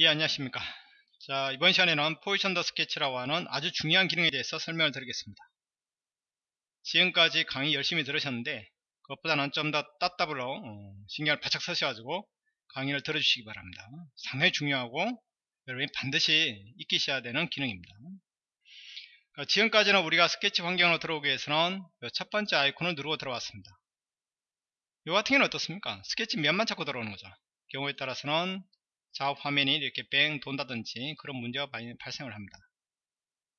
예 안녕하십니까. 자 이번 시간에는 포지션 더 스케치라고 하는 아주 중요한 기능에 대해서 설명을 드리겠습니다. 지금까지 강의 열심히 들으셨는데 그것보다는 좀 더 따따블로 어, 신경을 바짝 쓰셔가지고 강의를 들어주시기 바랍니다. 상당히 중요하고 여러분이 반드시 익히셔야 되는 기능입니다. 그러니까 지금까지는 우리가 스케치 환경으로 들어오기 위해서는 첫 번째 아이콘을 누르고 들어왔습니다. 이 같은 경우는 어떻습니까? 스케치 면만 찾고 들어오는 거죠. 경우에 따라서는 작업 화면이 이렇게 뺑 돈다든지 그런 문제가 많이 발생을 합니다.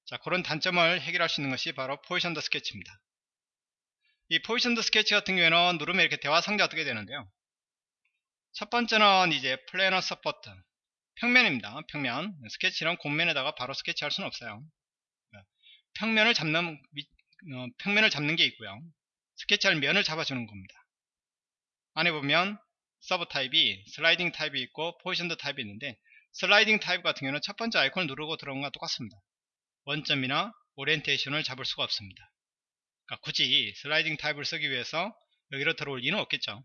자 그런 단점을 해결할 수 있는 것이 바로 positioned sketch입니다. 이 positioned sketch 같은 경우에는 누르면 이렇게 대화 상자가 뜨게 되는데요. 첫 번째는 이제 planar support 평면입니다. 평면 스케치는 공면에다가 바로 스케치할 수는 없어요. 평면을 잡는 어, 평면을 잡는 게 있고요. 스케치할 면을 잡아주는 겁니다. 안에 보면 sub type이 sliding type이 있고 positioned type이 있는데 sliding type 같은 경우는 첫 번째 아이콘을 누르고 들어온 것과 똑같습니다. 원점이나 orientation을 잡을 수가 없습니다. 그러니까 굳이 sliding type을 쓰기 위해서 여기로 들어올 리는 없겠죠.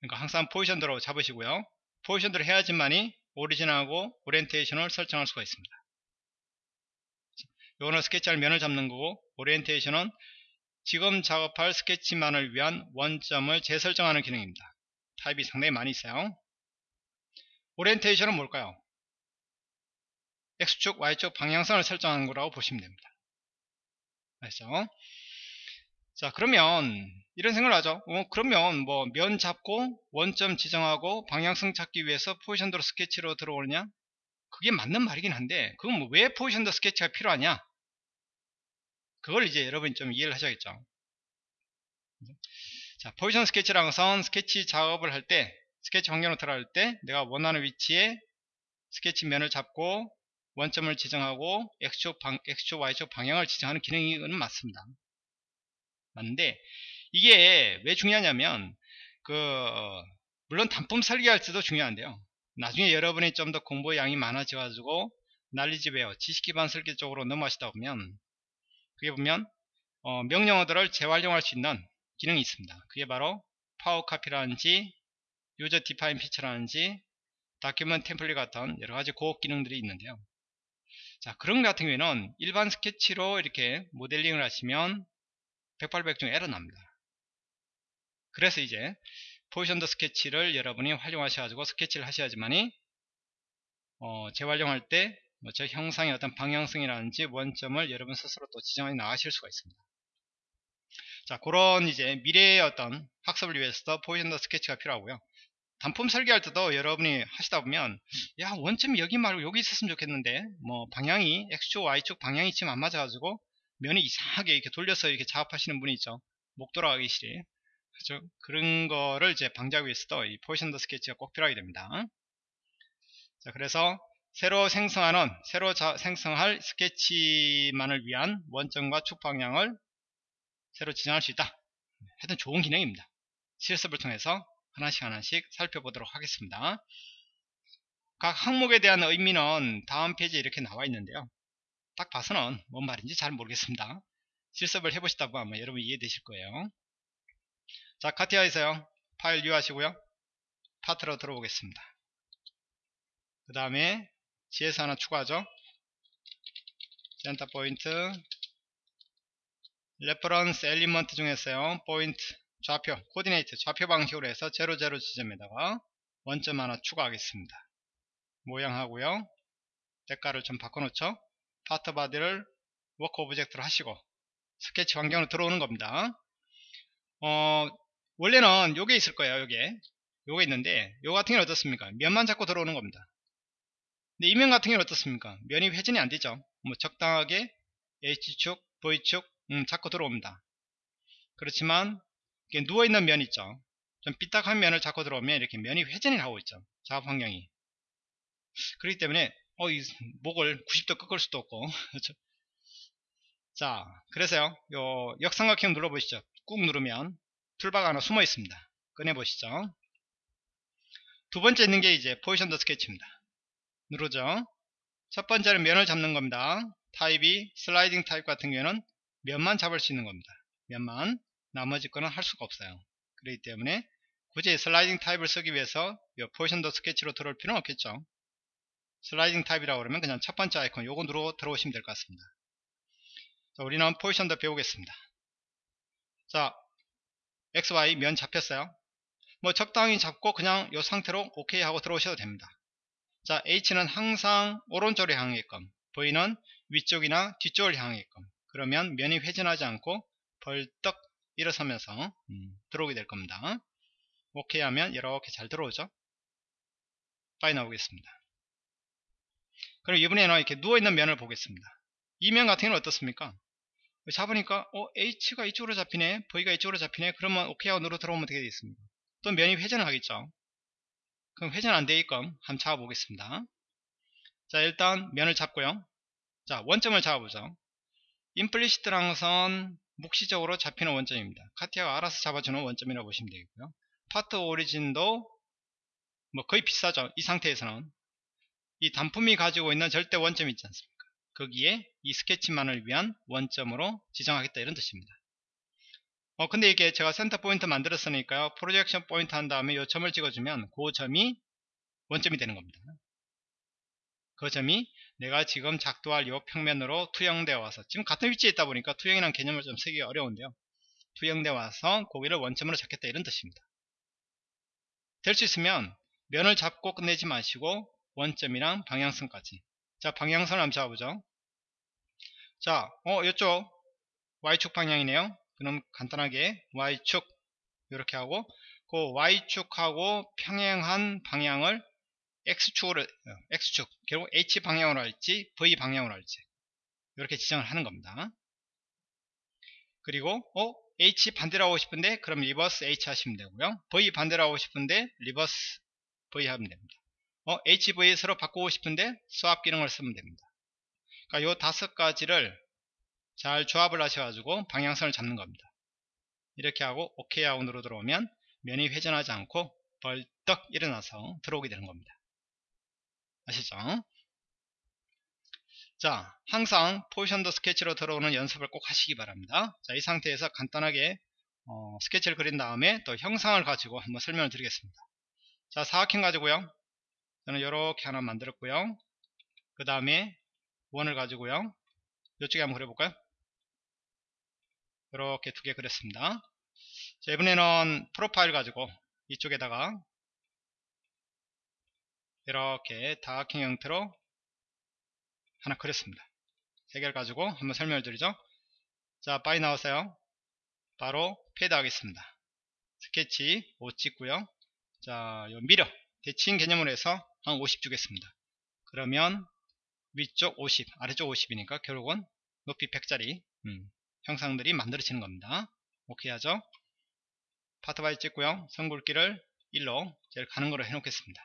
그러니까 항상 positioned로 잡으시고요. positioned를 해야지만이 origin하고 orientation을 설정할 수가 있습니다. 이거는 스케치할 면을 잡는 거고 오리엔테이션은 지금 작업할 스케치만을 위한 원점을 재설정하는 기능입니다. 타입이 상당히 많이 있어요. 오리엔테이션은 뭘까요? X축, Y축 방향성을 설정하는 거라고 보시면 됩니다. 알죠? 자 그러면 이런 생각을 하죠 어, 그러면 뭐 면 잡고 원점 지정하고 방향성 찾기 위해서 포지션도로 스케치로 들어오느냐 그게 맞는 말이긴 한데 그건 뭐 왜 positioned sketch가 필요하냐 그걸 이제 여러분이 좀 이해를 하셔야겠죠. 자, positioned sketch라는 것은 스케치 작업을 할 때, 스케치 환경으로 들어갈 때 내가 원하는 위치에 스케치 면을 잡고 원점을 지정하고 X축, 방, X축, Y축 방향을 지정하는 기능은 맞습니다. 맞는데 이게 왜 중요하냐면 그 물론 단품 설계할 때도 중요한데요. 나중에 여러분이 좀 더 공부 양이 많아져 가지고 난리지 베어 지식 기반 설계 쪽으로 넘어가시다 보면 그게 보면 어, 명령어들을 재활용할 수 있는 기능이 있습니다. 그게 바로 power copy라든지 user defined feature라든지 document template 같은 여러가지 고급 기능들이 있는데요. 자 그런 같은 경우에는 일반 스케치로 이렇게 모델링을 하시면 108백중 에러 납니다. 그래서 이제 포지션더 스케치를 여러분이 활용하셔가지고 스케치를 하셔야지만이 어, 재활용할 때 뭐저 형상의 어떤 방향성이라든지 원점을 여러분 스스로 또 지정해 나가실 수가 있습니다. 자, 그런 이제 미래의 어떤 학습을 위해서도 포지션더 스케치가 필요하고요. 단품 설계할 때도 여러분이 하시다 보면 야 원점이 여기 말고 여기 있었으면 좋겠는데 뭐 방향이 X축 Y축 방향이 지금 안 맞아가지고 면이 이상하게 이렇게 돌려서 이렇게 작업하시는 분이 있죠 목 돌아가기 싫이 그죠 그런 거를 이제 방지하기 위해서도 이 포지션더 스케치가 꼭 필요하게 됩니다 자 그래서 새로 생성하는 새로 자, 생성할 스케치만을 위한 원점과 축 방향을 새로 지정할 수 있다. 하여튼 좋은 기능입니다. 실습을 통해서 하나씩 하나씩 살펴보도록 하겠습니다. 각 항목에 대한 의미는 다음 페이지에 이렇게 나와 있는데요. 딱 봐서는 뭔 말인지 잘 모르겠습니다. 실습을 해보시다 보면 아마 여러분 이해되실 거예요. 자 CATIA에서요. file new 하시고요. part로 들어오겠습니다. 그 다음에 GS 하나 추가하죠. center point reference element 중에서요. 포인트 좌표 coordinate 좌표 방식으로 해서 00 지점에다가 원점 하나 추가하겠습니다. 모양하고요. 색깔을 좀 바꿔놓죠. part body를 work object로 하시고 스케치 환경으로 들어오는 겁니다. 어, 원래는 요게 있을 거예요. 요게 요게 있는데 요 같은 경우는 어떻습니까? 면만 잡고 들어오는 겁니다. 근데 이면 같은 경우는 어떻습니까? 면이 회전이 안 되죠. 뭐 적당하게 H축, V축 음, 잡고 들어옵니다. 그렇지만 누워있는 면 있죠. 좀 삐딱한 면을 잡고 들어오면 이렇게 면이 회전이 하고 있죠. 작업 환경이. 그렇기 때문에 어, 이 목을 90도 꺾을 수도 없고 그렇죠? 자 그래서요 요 역삼각형 눌러보시죠 꾹 누르면 toolbar가 하나 숨어 있습니다 꺼내보시죠 두 번째 있는 게 이제 positioned sketch입니다 누르죠. 첫 번째는 면을 잡는 겁니다. 타입이 sliding type 같은 경우에는 면만 잡을 수 있는 겁니다. 면만 나머지 거는 할 수가 없어요. 그렇기 때문에 굳이 sliding type을 쓰기 위해서 이 positioned sketch로 들어올 필요는 없겠죠 sliding type이라고 그러면 그냥 첫 번째 아이콘 요거 누르고 들어오시면 될 것 같습니다 자, 우리는 positioned 배우겠습니다 자 XY 면 잡혔어요 뭐 적당히 잡고 그냥 이 상태로 OK 하고 들어오셔도 됩니다 자 H는 항상 오른쪽으로 향하게끔 V는 위쪽이나 뒤쪽을 향하게끔 그러면 면이 회전하지 않고 벌떡 일어서면서 음, 들어오게 될 겁니다. OK 하면 이렇게 잘 들어오죠? 빠이 나오겠습니다. 그럼 이번에는 이렇게 누워있는 면을 보겠습니다. 이 면 같은 경우는 어떻습니까? 잡으니까 어 H가 이쪽으로 잡히네 V가 이쪽으로 잡히네 그러면 OK 하고 누르 들어오면 어떻게 되겠습니까? 또 면이 회전하겠죠 그럼 회전 안 되게끔 한번 잡아 보겠습니다. 자 일단 면을 잡고요. 자 원점을 잡아보죠. implicit란 것은 묵시적으로 잡히는 원점입니다. CATIA가 알아서 잡아주는 원점이라고 보시면 되겠고요. part origin도 뭐 거의 비슷하죠 이 상태에서는. 이 단품이 가지고 있는 절대 원점이 있지 않습니까? 거기에 이 스케치만을 위한 원점으로 지정하겠다 이런 뜻입니다 어 근데 이게 제가 center point 만들었으니까요 projection point 한 다음에 요 점을 찍어주면 그 점이 원점이 되는 겁니다. 그 점이 내가 지금 작도할 요 평면으로 투영되어 와서 지금 같은 위치에 있다 보니까 투영이라는 개념을 좀 쓰기 어려운데요. 투영되어 와서 고기를 원점으로 잡겠다 이런 뜻입니다. 될 수 있으면 면을 잡고 끝내지 마시고 원점이랑 방향성까지. 자 방향선을 한번 잡아보죠. 자 어, 이쪽 Y축 방향이네요 그럼 간단하게 Y축 이렇게 하고 그 Y축하고 평행한 방향을 X축으로 어, X축 결국 H 방향으로 할지 V 방향으로 할지 이렇게 지정을 하는 겁니다. 그리고 어 H 반대로 하고 싶은데 그럼 reverse H 하시면 되고요. V 반대로 하고 싶은데 reverse V 하면 됩니다. 어 HV 서로 바꾸고 싶은데 swap 기능을 쓰면 됩니다. 그러니까 요 다섯 가지를 잘 조합을 하셔가지고 방향선을 잡는 겁니다. 이렇게 하고 하고 누르 들어오면 면이 회전하지 않고 벌떡 일어나서 들어오게 되는 겁니다. 아시죠? 자, 항상 포지션도 스케치로 들어오는 연습을 꼭 하시기 바랍니다. 자, 이 상태에서 간단하게 어, 스케치를 그린 다음에 또 형상을 가지고 한번 설명을 드리겠습니다. 자, 사각형 가지고요. 저는 이렇게 하나 만들었고요. 그 다음에 원을 가지고요. 이쪽에 한번 그려볼까요? 이렇게 두 개 그렸습니다. 자, 이번에는 프로파일 가지고 이쪽에다가 이렇게 다각형 형태로 하나 그렸습니다. 세 개를 가지고 한번 설명을 드리죠. 자, 빠이 나왔어요. 바로 패드 하겠습니다. 스케치 5 찍고요. 자, 요 mirror 대칭 개념으로 해서 한 50 주겠습니다. 그러면 위쪽 50, 아래쪽 50이니까 결국은 높이 100짜리 음, 형상들이 만들어지는 겁니다. 오케이 하죠? Part Body 찍고요. 선굵기를 1로 제일 가는 거로 해놓겠습니다.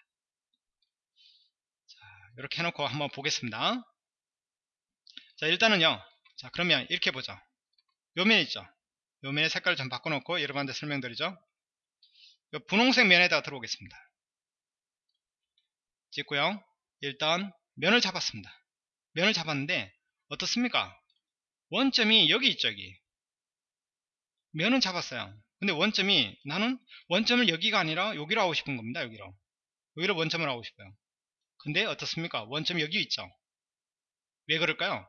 자, 이렇게 해놓고 한번 보겠습니다. 자, 일단은요. 자, 그러면 이렇게 보죠. 요 면 있죠? 요 면의 색깔을 좀 바꿔놓고 여러분한테 설명드리죠. 요 분홍색 면에다 들어오겠습니다. 찍고요. 일단 면을 잡았습니다. 면을 잡았는데 어떻습니까? 원점이 여기 있죠 여기. 면은 잡았어요. 근데 원점이 나는 원점을 여기가 아니라 여기로 하고 싶은 겁니다 여기로. 여기로 원점을 하고 싶어요. 근데 어떻습니까? 원점이 여기 있죠. 왜 그럴까요?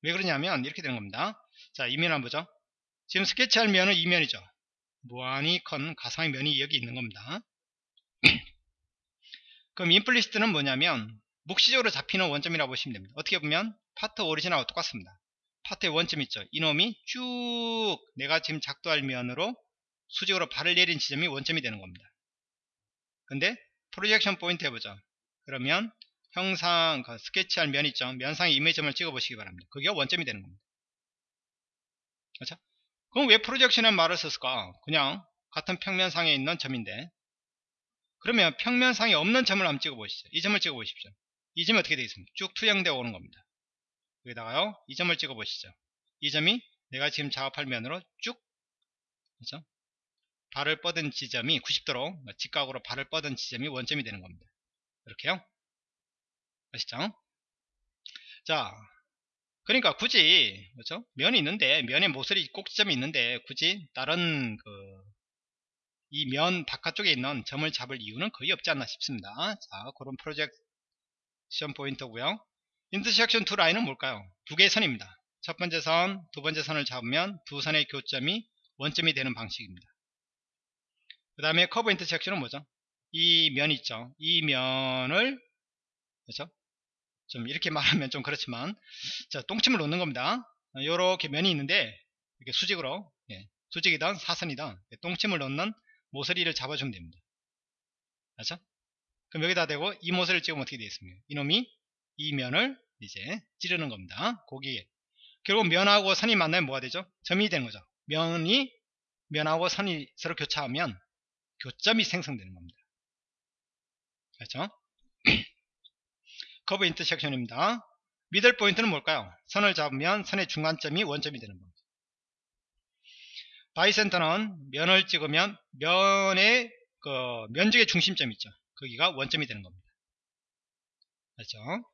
왜 그러냐면 이렇게 되는 겁니다. 자 이면 한번 보죠. 지금 스케치할 면은 이면이죠. 무한히 큰 가상의 면이 여기 있는 겁니다. 그럼 Implicit은 뭐냐면 묵시적으로 잡히는 원점이라고 보시면 됩니다. 어떻게 보면 Part Origin하고 똑같습니다. 파트의 원점 있죠. 이놈이 쭉 내가 지금 작도할 면으로 수직으로 발을 내린 지점이 원점이 되는 겁니다. 근데 프로젝션 포인트 해보죠. 그러면 형상 그 스케치할 면 있죠. 면상의 이미지점을 찍어 보시기 바랍니다. 그게 원점이 되는 겁니다. 그렇죠? 그럼 왜 프로젝션이라는 말을 썼을까? 그냥 같은 평면상에 있는 점인데 그러면 평면상에 없는 점을 한번 찍어 보시죠. 이 점을 찍어 보십시오. 이 점이 어떻게 되겠습니까? 쭉 투영되어 오는 겁니다. 여기다가요 이 점을 찍어 보시죠 이 점이 내가 지금 작업할 면으로 쭉 그렇죠? 발을 뻗은 지점이 90도로 직각으로 발을 뻗은 지점이 원점이 되는 겁니다 이렇게요 아시죠 자 그러니까 굳이 그렇죠 면이 있는데 면에 모서리 꼭지점이 있는데 굳이 다른 그 이 면 바깥쪽에 있는 점을 잡을 이유는 거의 없지 않나 싶습니다. 자, 그런 프로젝션 포인트고요. 인터섹션 두 라인은 뭘까요? 두 개의 선입니다. 첫 번째 선, 두 번째 선을 잡으면 두 선의 교점이 원점이 되는 방식입니다. 그 다음에 커브 인터섹션은 뭐죠? 이 면 있죠. 이 면을 그렇죠? 좀 이렇게 말하면 좀 그렇지만 자 똥침을 놓는 겁니다. 이렇게 면이 있는데 이렇게 수직으로 예, 수직이든 사선이든 똥침을 놓는 모서리를 잡아주면 됩니다. 그렇죠? 그럼 여기다 대고 이 모서리를 찍으면 어떻게 되겠습니까? 이놈이 이 면을 이제 찌르는 겁니다. 거기에 결국 면하고 선이 만나면 뭐가 되죠? 점이 되는 거죠. 면이 면하고 선이 서로 교차하면 교점이 생성되는 겁니다. 그렇죠? Curve Intersection입니다. Middle Point는 뭘까요? 선을 잡으면 선의 중간점이 원점이 되는 겁니다. Barycenter는 면을 찍으면 면의 그 면적의 중심점 있죠. 거기가 원점이 되는 겁니다. 그렇죠?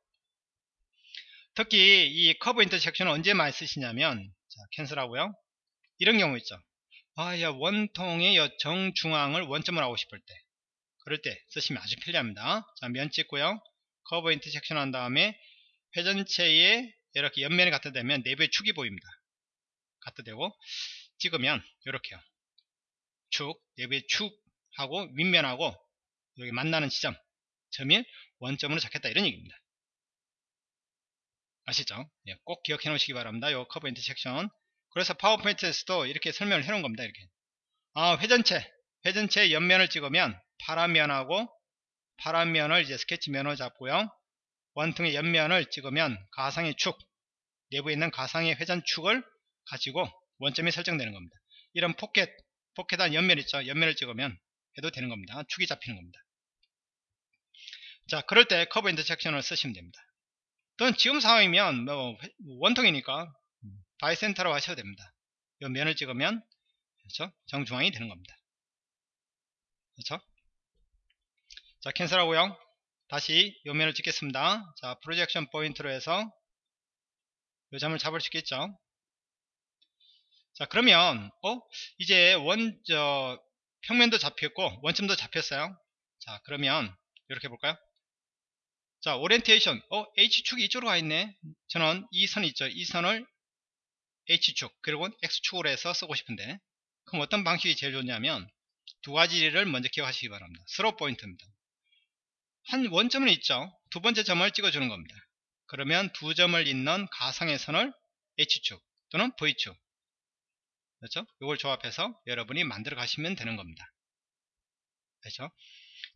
특히 이 Curve Intersection을 언제 많이 쓰시냐면 자, cancel하고요. 이런 경우 있죠. 아, 야, 원통의 정중앙을 원점을 하고 싶을 때 그럴 때 쓰시면 아주 편리합니다. 자, 면 찍고요. Curve Intersection 한 다음에 회전체에 이렇게 옆면이 갖다 대면 내부의 축이 보입니다. 갖다 대고 찍으면 이렇게요. 축, 내부의 축하고 윗면하고 여기 만나는 지점, 점이 원점으로 잡겠다 이런 얘기입니다. 아시죠? 예, 꼭 기억해 놓으시기 바랍니다. 요 Curve Intersection. 그래서 파워포인트에서도 이렇게 설명을 해 놓은 겁니다. 이렇게. 아, 회전체. 회전체 옆면을 찍으면 파란 면하고 파란 면을 이제 스케치 면으로 잡고요. 원통의 옆면을 찍으면 가상의 축, 내부에 있는 가상의 회전축을 가지고 원점이 설정되는 겁니다. 이런 포켓, 포켓한 옆면 있죠. 옆면을 찍으면 해도 되는 겁니다. 축이 잡히는 겁니다. 자, 그럴 때 Curve Intersection을 쓰시면 됩니다. 또는 지금 상황이면 뭐 원통이니까 Barycenter로 하셔도 됩니다. 이 면을 찍으면 그렇죠? 정중앙이 되는 겁니다. 그렇죠? 자, cancel하고요. 다시 이 면을 찍겠습니다. 자, Projection Point로 해서 이 점을 잡을 수 있겠죠? 자, 그러면 어? 이제 원, 저, 평면도 잡혔고 원점도 잡혔어요. 자, 그러면 이렇게 볼까요? 자, 오리엔테이션. 어, H축이 이쪽으로 가 있네. 저는 이 선 있죠. 이 선을 H축, 그리고 X축으로 해서 쓰고 싶은데. 그럼 어떤 방식이 제일 좋냐면 두 가지를 먼저 기억하시기 바랍니다. Through Point입니다. 한 원점은 있죠. 두 번째 점을 찍어주는 겁니다. 그러면 두 점을 잇는 가상의 선을 H축 또는 V축. 그렇죠? 이걸 조합해서 여러분이 만들어 가시면 되는 겁니다. 그렇죠?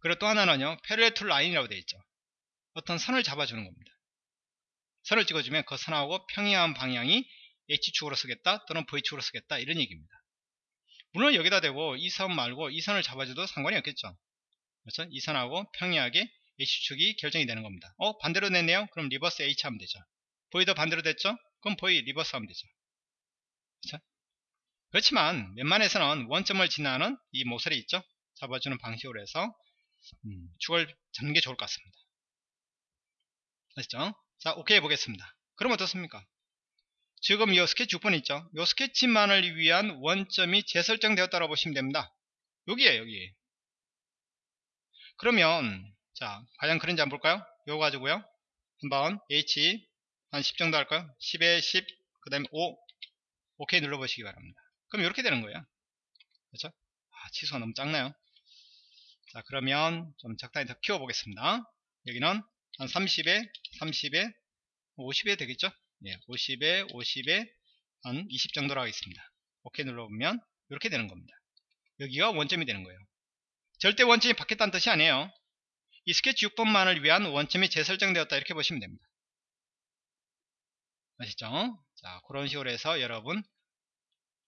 그리고 또 하나는요. 페레툴 라인이라고 되어 있죠. 어떤 선을 잡아주는 겁니다. 선을 찍어주면 그 선하고 평행한 방향이 H축으로 쓰겠다 또는 V축으로 쓰겠다 이런 얘기입니다. 물론 여기다 대고 이 선 말고 이 선을 잡아줘도 상관이 없겠죠. 그렇죠? 이 선하고 평행하게 H축이 결정이 되는 겁니다. 어 반대로 냈네요. 그럼 Reverse H 하면 되죠. V도 반대로 됐죠? 그럼 V Reverse 하면 되죠. 그렇죠? 그렇지만 웬만해서는 원점을 지나는 이 모서리 있죠? 잡아주는 방식으로 해서 음, 축을 잡는 게 좋을 것 같습니다. 아시죠? 자, 오케이 해보겠습니다. 그럼 어떻습니까? 지금 이 스케치 6번 있죠? 이 스케치만을 위한 원점이 재설정되었다고 보시면 됩니다. 여기에요, 여기. 그러면, 자, 과연 그런지 한번 볼까요? 이거 가지고요. 한번 H 한 10 정도 할까요? 10에 10, 그 다음에 5. 오케이 눌러보시기 바랍니다. 그럼 이렇게 되는 거예요. 그렇죠? 아, 치수가 너무 작나요? 자, 그러면 좀 적당히 더 키워보겠습니다. 여기는 한 30에 30에 50에 되겠죠? 예, 50에 50에 한 20 정도로 하겠습니다. 오케이 눌러보면 이렇게 되는 겁니다. 여기가 원점이 되는 거예요. 절대 원점이 바뀌었다는 뜻이 아니에요. 이 스케치 6번만을 위한 원점이 재설정되었다 이렇게 보시면 됩니다. 아시죠? 자 그런 식으로 해서 여러분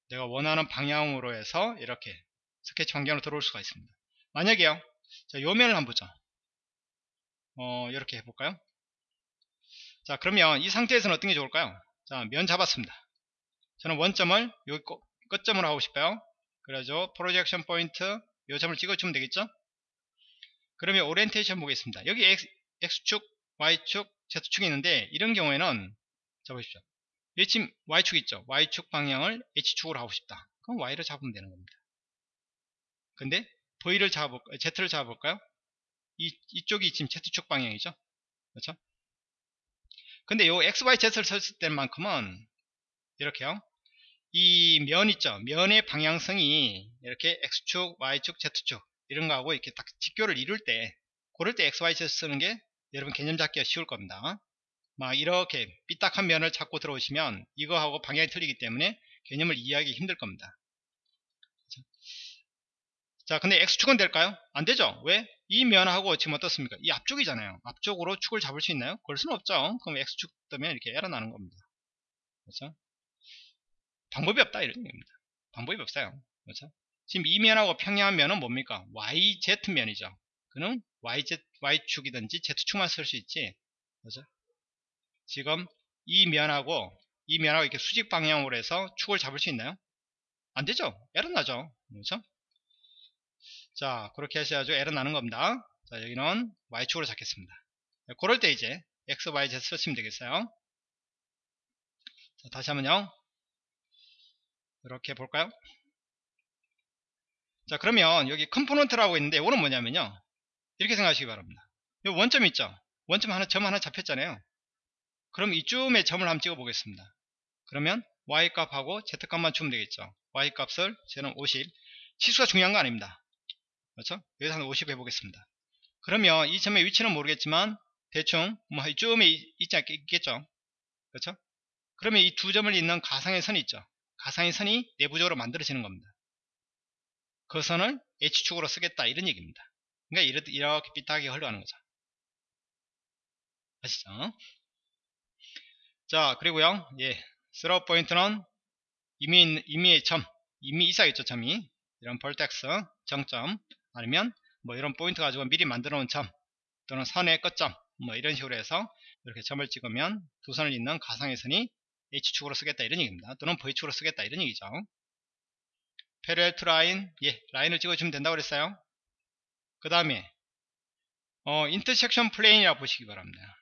내가 원하는 방향으로 해서 이렇게 스케치 환경으로 들어올 수가 있습니다. 만약에요. 자, 요면을 한번 보죠 어, 이렇게 해볼까요? 자, 그러면 이 상태에서는 어떤 게 좋을까요? 자, 면 잡았습니다. 저는 원점을 여기 끝점으로 하고 싶어요. 그래서 Projection Point 이 점을 찍어주면 되겠죠? 그러면 오리엔테이션 보겠습니다. 여기 X, X축, Y축, Z축이 있는데 이런 경우에는 자 보십시오. 여기 지금 Y축 있죠? Y축 방향을 H축으로 하고 싶다. 그럼 Y를 잡으면 되는 겁니다. 근데 V를 잡아볼까요? Z를 잡아볼까요? 이, 이쪽이 지금 Z축 방향이죠. 그렇죠? 근데 요 XY, Z를 썼을 때만큼은 이렇게요. 이 면 있죠. 면의 방향성이 이렇게 X축, Y축, Z축 이런 거하고 이렇게 딱 직교를 이룰 때 그럴 때 XY, Z 쓰는 게 여러분 개념 잡기가 쉬울 겁니다. 막 이렇게 삐딱한 면을 찾고 들어오시면 이거하고 방향이 틀리기 때문에 개념을 이해하기 힘들 겁니다. 자 근데 X축은 될까요? 안되죠 왜? 이 면하고 지금 어떻습니까 이 앞쪽이잖아요 앞쪽으로 축을 잡을 수 있나요? 그럴 수는 없죠 그럼 X축 뜨면 이렇게 에러 나는 겁니다 그렇죠? 방법이 없다 이런 얘기입니다 방법이 없어요 그렇죠? 지금 이 면하고 평행한 면은 뭡니까 YZ 면이죠 그는 YZ, Y축이든지 Z축만 쓸 수 있지 그렇죠? 지금 이 면하고 이 면하고 이렇게 수직 방향으로 해서 축을 잡을 수 있나요? 안되죠 에러 나죠 그렇죠? 자 그렇게 하셔야죠. 에러 나는 겁니다. 자 여기는 y축으로 잡겠습니다. 그럴 때 이제 x, y, z 쓰시면 되겠어요. 자, 다시 한번요. 이렇게 볼까요? 자 그러면 여기 Component라고 있는데 이거는 뭐냐면요. 이렇게 생각하시기 바랍니다. 여기 원점 있죠? 원점 하나 점 하나 잡혔잖아요. 그럼 이쯤에 점을 한번 찍어 보겠습니다. 그러면 y 값하고 z 값만 주면 되겠죠? y 값을 저는 50 치수가 중요한 거 아닙니다 그렇죠? 여기서 한 50 해보겠습니다. 그러면 이 점의 위치는 모르겠지만 대충 뭐 이쯤에 있지 않겠죠? 그렇죠? 그러면 이 두 점을 잇는 가상의 선이 있죠. 가상의 선이 내부적으로 만들어지는 겁니다. 그 선을 H축으로 쓰겠다 이런 얘기입니다. 그러니까 이렇게, 삐딱하게 흘러가는 거죠. 아시죠? 자 그리고요 예 Through Point는 이미 임의의 점 이미 있어야겠죠 점이 이런 vertex 정점 아니면 뭐 이런 포인트 가지고 미리 만들어 놓은 점 또는 선의 끝점 뭐 이런 식으로 해서 이렇게 점을 찍으면 두 선을 잇는 가상의 선이 H축으로 쓰겠다 이런 얘기입니다. 또는 V축으로 쓰겠다 이런 얘기죠. Parallel to Line 예 라인을 찍어주면 된다고 그랬어요. 그 다음에 어 Intersection Plane이라고 보시기 바랍니다.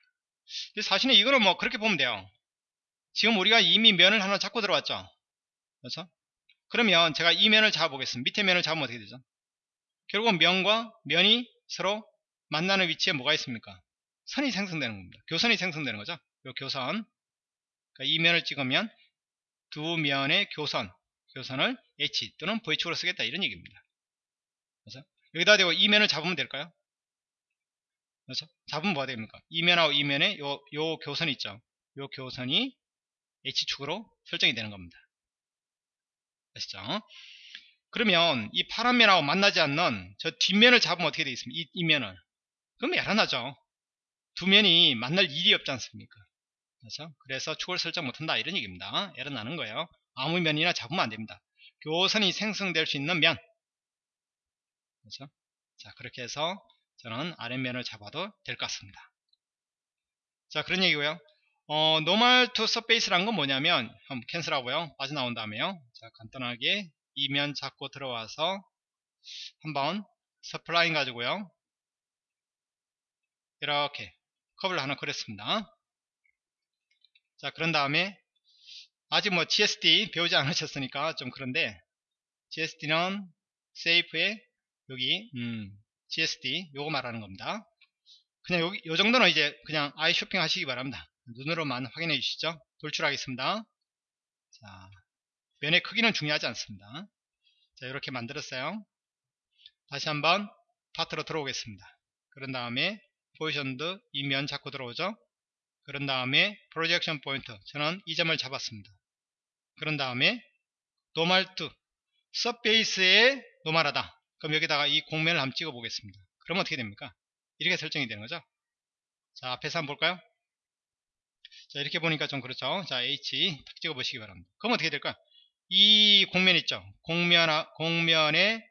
사실은 이거는 뭐 그렇게 보면 돼요. 지금 우리가 이미 면을 하나 잡고 들어왔죠. 그렇죠? 그러면 제가 이 면을 잡아보겠습니다. 밑에 면을 잡으면 어떻게 되죠? 결국은 면과 면이 서로 만나는 위치에 뭐가 있습니까? 선이 생성되는 겁니다. 교선이 생성되는 거죠. 요 교선. 그러니까 이 면을 찍으면 두 면의 교선, 교선을 H 또는 V축으로 쓰겠다 이런 얘기입니다. 그래서 여기다 대고 이 면을 잡으면 될까요? 그렇죠? 잡으면 뭐가 됩니까? 이 면하고 이 면에 요, 요 교선이 있죠. 요 교선이 H축으로 설정이 되는 겁니다. 아시죠? 그러면 이 파란 면하고 만나지 않는 저 뒷면을 잡으면 어떻게 되겠습니까? 이, 이 면을. 그럼 야란하죠. 두 면이 만날 일이 없지 않습니까? 그렇죠? 그래서 축을 설정 못한다 이런 얘기입니다. 나는 거예요. 아무 면이나 잡으면 안 됩니다. 교선이 생성될 수 있는 면. 그렇죠? 자 그렇게 해서 저는 아랫면을 잡아도 될 것 같습니다. 자 그런 얘기고요. 어, normal to surface란 건 뭐냐면 한번 캔슬하고요. 빠져나온 다음에요. 자 간단하게 이면 잡고 들어와서 한번 서플라인 가지고요. 이렇게 컵을 하나 그렸습니다. 자 그런 다음에 아직 뭐 GSD 배우지 않으셨으니까 좀 그런데 GSD는 세이프에 여기 음, GSD 요거 말하는 겁니다. 그냥 여기 요 정도는 이제 그냥 아이 쇼핑 하시기 바랍니다. 눈으로만 확인해 주시죠. 돌출하겠습니다. 자 면의 크기는 중요하지 않습니다. 자 이렇게 만들었어요. 다시 한번 파트로 들어오겠습니다. 그런 다음에 positioned 이 면 잡고 들어오죠. 그런 다음에 projection point 저는 이 점을 잡았습니다. 그런 다음에 normal to surface에 normal하다. 그럼 여기다가 이 곡면을 한번 찍어 보겠습니다. 그럼 어떻게 됩니까? 이렇게 설정이 되는 거죠. 자 앞에서 한번 볼까요? 자 이렇게 보니까 좀 그렇죠. 자 H 탁 찍어 보시기 바랍니다. 그럼 어떻게 될까요? 이 곡면 있죠. 곡면, 곡면의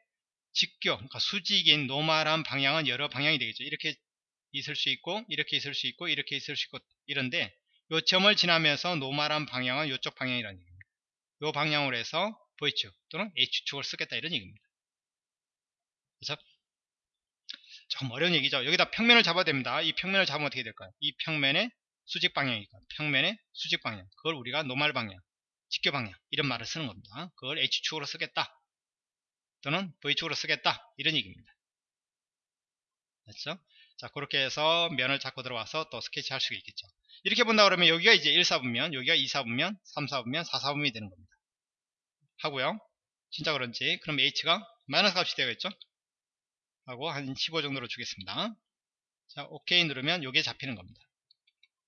직교, 그러니까 수직인 normal한 방향은 여러 방향이 되겠죠. 이렇게 있을 수 있고, 이렇게 있을 수 있고, 이렇게 있을 수 있고, 이런데, 요 점을 지나면서 normal한 방향은 이쪽 방향이라는 얘기입니다. 요 방향으로 해서 V축 또는 H축을 쓰겠다 이런 얘기입니다. 그래서 조금 어려운 얘기죠. 여기다 평면을 잡아야 됩니다. 이 평면을 잡으면 어떻게 될까요? 이 평면의 수직 방향이니까 평면의 수직 방향. 그걸 우리가 normal 방향. 직교 방향 이런 말을 쓰는 겁니다. 그걸 H축으로 쓰겠다. 또는 V축으로 쓰겠다. 이런 얘기입니다. 됐죠? 자 그렇게 해서 면을 잡고 들어와서 또 스케치 할 수가 있겠죠. 이렇게 본다 그러면 여기가 이제 1사분면 여기가 2사분면 3사분면 4사분면이 되는 겁니다. 하고요. 진짜 그런지. 그럼 H가 마이너스 값이 되겠죠? 하고 한 15 정도로 주겠습니다. 자 OK 누르면 여기에 잡히는 겁니다.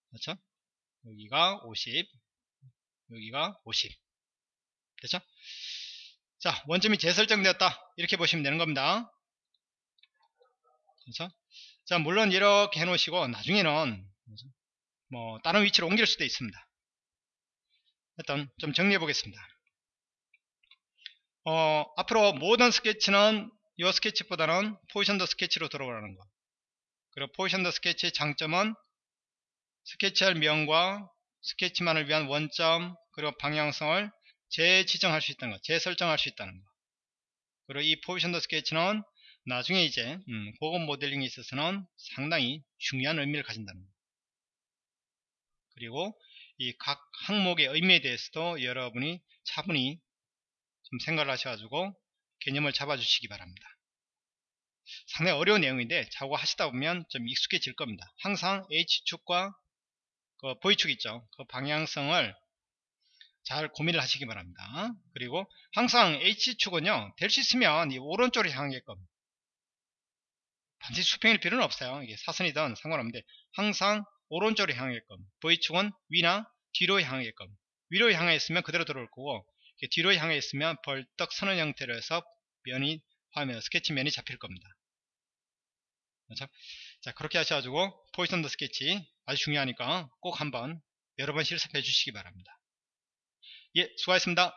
그렇죠? 여기가 50 여기가 50 됐죠? 자 원점이 재설정되었다. 이렇게 보시면 되는 겁니다. 그렇죠 자 물론 이렇게 해 놓으시고 나중에는 뭐 다른 위치로 옮길 수도 있습니다. 일단 좀 정리해 보겠습니다. 어, 앞으로 모든 스케치는 이 스케치보다는 포지션 더 스케치로 들어오라는 거 그리고 포지션 더 스케치의 장점은 스케치할 면과 스케치만을 위한 원점 그리고 방향성을 재지정할 수 있다는 것 재설정할 수 있다는 것 그리고 이 포지션더 스케치는 나중에 이제 음, 고급 모델링에 있어서는 상당히 중요한 의미를 가진다는 것 그리고 이 각 항목의 의미에 대해서도 여러분이 차분히 좀 생각을 하셔가지고 개념을 잡아주시기 바랍니다. 상당히 어려운 내용인데 자고 하시다 보면 좀 익숙해질 겁니다. 항상 H축과 그 V축 있죠. 그 방향성을 잘 고민을 하시기 바랍니다. 그리고 항상 H축은요, 될 수 있으면 이 오른쪽으로 향하게끔 반드시 수평일 필요는 없어요. 이게 사선이든 상관없는데 항상 오른쪽으로 향하게끔 V축은 위나 뒤로 향하게끔 위로 향해 있으면 그대로 들어올 거고 뒤로 향해 있으면 벌떡 서는 형태로 해서 면이 화면 스케치 면이 잡힐 겁니다. 자 그렇게 하셔가지고 포지션 더 스케치 아주 중요하니까 꼭 한번 여러 번 실습해 주시기 바랍니다. 예 수고하셨습니다.